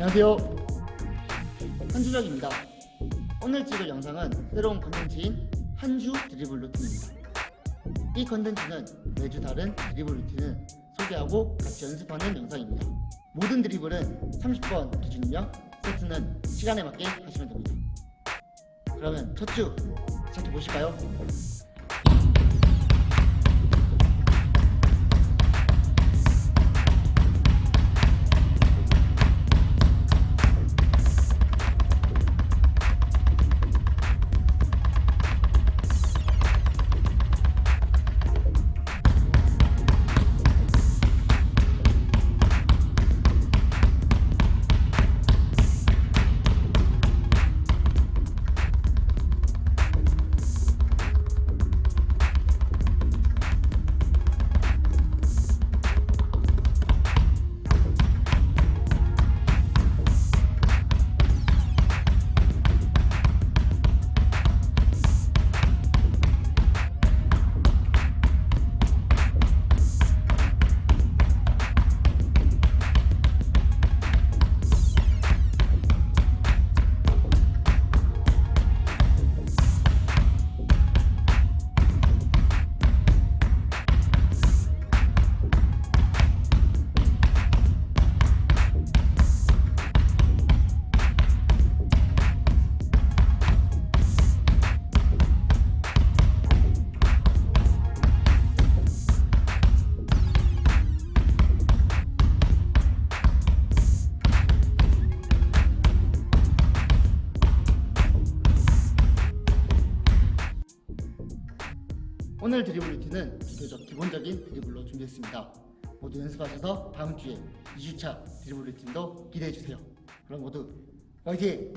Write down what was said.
안녕하세요. 한준혁입니다. 오늘 찍을 영상은 새로운 컨텐츠인 한주 드리블 루틴입니다. 이 컨텐츠는 매주 다른 드리블 루틴을 소개하고 같이 연습하는 영상입니다. 모든 드리블은 30번 기준이며 세트는 시간에 맞게 하시면 됩니다. 그러면 첫주 시작해 보실까요? 오늘 드리블 루틴은 비교적 기본적인 드리블로 준비했습니다. 모두 연습하셔서 다음 주에 2주차 드리블 루틴도 기대해 주세요. 그럼 모두 화이팅!